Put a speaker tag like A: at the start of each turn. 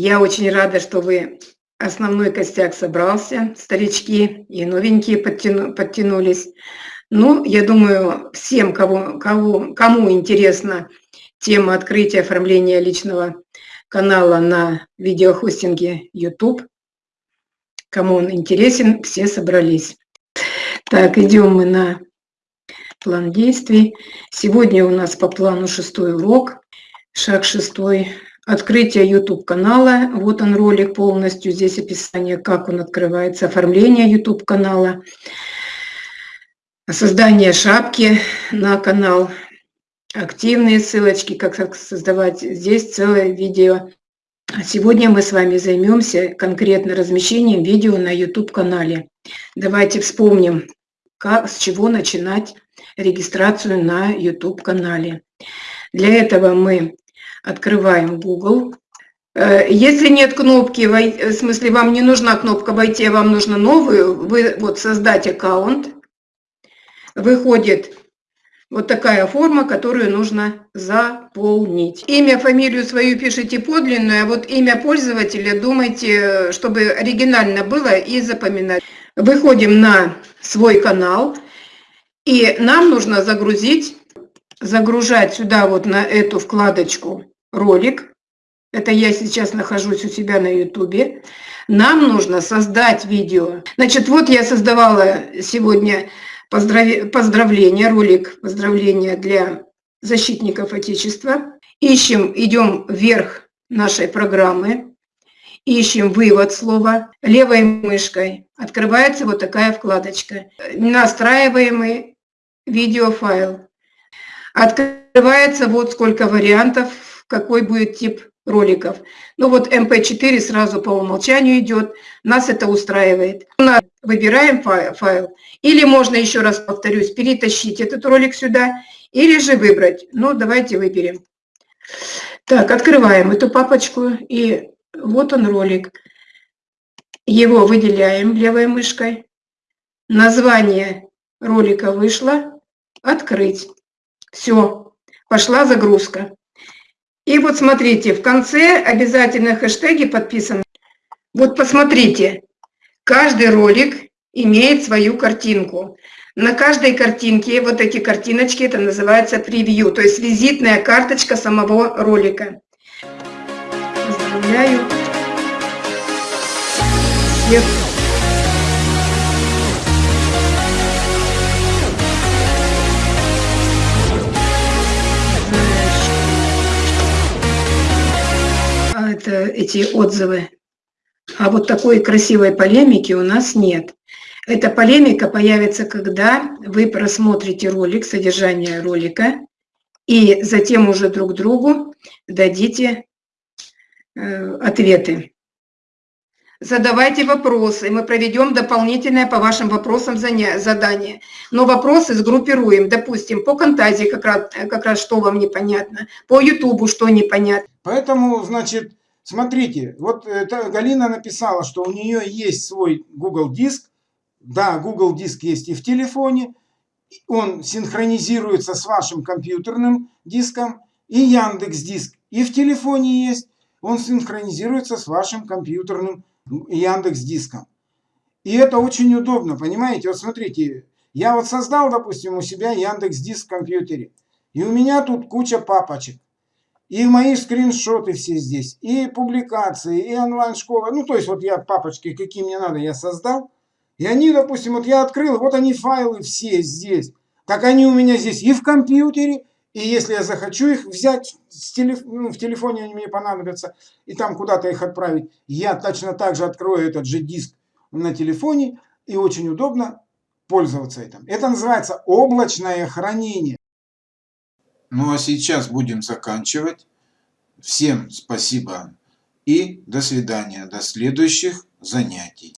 A: Я очень рада, что вы основной костяк собрался, старички и новенькие подтяну, подтянулись. Ну, я думаю, всем, кого, кого, кому интересна тема открытия оформления личного канала на видеохостинге YouTube, кому он интересен, все собрались. Так, идем мы на план действий. Сегодня у нас по плану шестой урок, шаг шестой Открытие YouTube канала, вот он ролик полностью, здесь описание, как он открывается, оформление YouTube канала, создание шапки на канал, активные ссылочки, как создавать, здесь целое видео. Сегодня мы с вами займемся конкретно размещением видео на YouTube канале. Давайте вспомним, как, с чего начинать регистрацию на YouTube канале. Для этого мы Открываем Google. Э, если нет кнопки, в смысле вам не нужна кнопка «Войти», а вам нужно новую, вы вот создать аккаунт, выходит вот такая форма, которую нужно заполнить. Имя, фамилию свою пишите подлинную, а вот имя пользователя думайте, чтобы оригинально было и запоминать. Выходим на свой канал, и нам нужно загрузить, загружать сюда вот на эту вкладочку ролик. Это я сейчас нахожусь у себя на ютубе. Нам нужно создать видео. Значит, вот я создавала сегодня поздрав... поздравления, ролик поздравления для защитников Отечества. Ищем, идем вверх нашей программы, ищем вывод слова, левой мышкой открывается вот такая вкладочка. Настраиваемый видеофайл. Открывается вот сколько вариантов какой будет тип роликов. Ну вот MP4 сразу по умолчанию идет, нас это устраивает. Выбираем файл, или можно, еще раз повторюсь, перетащить этот ролик сюда, или же выбрать. Ну, давайте выберем. Так, открываем эту папочку, и вот он ролик. Его выделяем левой мышкой. Название ролика вышло. Открыть. Все, пошла загрузка. И вот смотрите, в конце обязательно хэштеги подписаны. Вот посмотрите, каждый ролик имеет свою картинку. На каждой картинке, вот эти картиночки, это называется превью, то есть визитная карточка самого ролика. Поздравляю всех эти отзывы. А вот такой красивой полемики у нас нет. Эта полемика появится, когда вы просмотрите ролик, содержание ролика, и затем уже друг другу дадите э, ответы. Задавайте вопросы, мы проведем дополнительное по вашим вопросам задание. Но вопросы сгруппируем, допустим, по Контазе как раз, как раз что вам непонятно, по Ютубу что непонятно.
B: Поэтому, значит, Смотрите, вот это Галина написала, что у нее есть свой Google диск. Да, Google диск есть и в телефоне. Он синхронизируется с вашим компьютерным диском. И Яндекс диск и в телефоне есть. Он синхронизируется с вашим компьютерным Яндекс диском. И это очень удобно, понимаете? Вот смотрите, я вот создал, допустим, у себя Яндекс диск в компьютере. И у меня тут куча папочек. И мои скриншоты все здесь, и публикации, и онлайн-школа. Ну, то есть, вот я папочки, какие мне надо, я создал. И они, допустим, вот я открыл, вот они файлы все здесь. Так они у меня здесь и в компьютере, и если я захочу их взять с телеф... ну, в телефоне, они мне понадобятся, и там куда-то их отправить, я точно так же открою этот же диск на телефоне, и очень удобно пользоваться этим. Это называется облачное хранение.
C: Ну а сейчас будем заканчивать. Всем спасибо и до свидания, до следующих занятий.